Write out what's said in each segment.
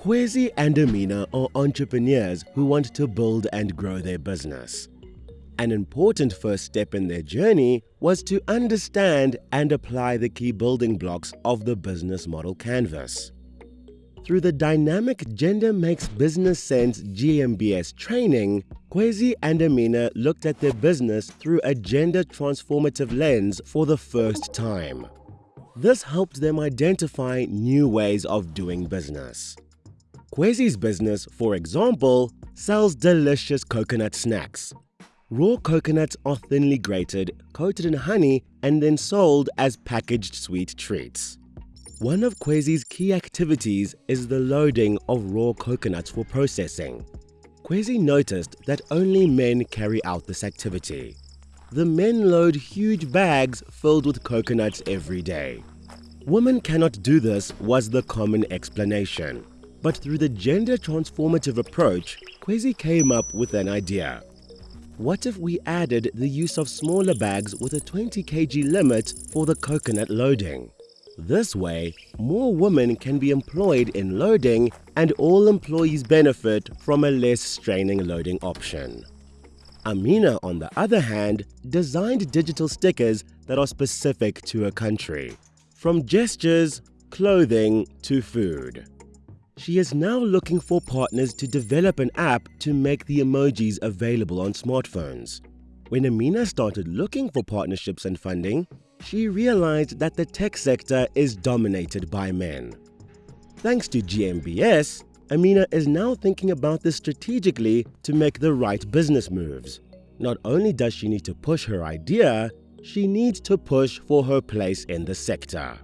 Kwezi and Amina are entrepreneurs who want to build and grow their business. An important first step in their journey was to understand and apply the key building blocks of the business model canvas. Through the dynamic Gender Makes Business Sense GMBS training, Kwezi and Amina looked at their business through a gender transformative lens for the first time. This helped them identify new ways of doing business. Kwezi's business, for example, sells delicious coconut snacks. Raw coconuts are thinly grated, coated in honey, and then sold as packaged sweet treats. One of Kwezi's key activities is the loading of raw coconuts for processing. Kwezi noticed that only men carry out this activity. The men load huge bags filled with coconuts every day. Women cannot do this was the common explanation. But through the gender transformative approach, Kwezi came up with an idea. What if we added the use of smaller bags with a 20 kg limit for the coconut loading? This way, more women can be employed in loading and all employees benefit from a less straining loading option. Amina, on the other hand, designed digital stickers that are specific to a country, from gestures, clothing to food. She is now looking for partners to develop an app to make the emojis available on smartphones. When Amina started looking for partnerships and funding, she realized that the tech sector is dominated by men. Thanks to GMBS, Amina is now thinking about this strategically to make the right business moves. Not only does she need to push her idea, she needs to push for her place in the sector.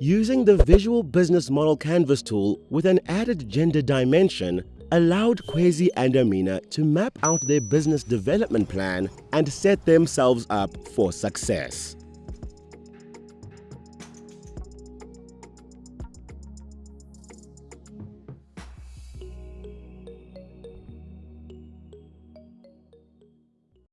Using the Visual Business Model Canvas tool with an added gender dimension allowed Kwezi and Amina to map out their business development plan and set themselves up for success.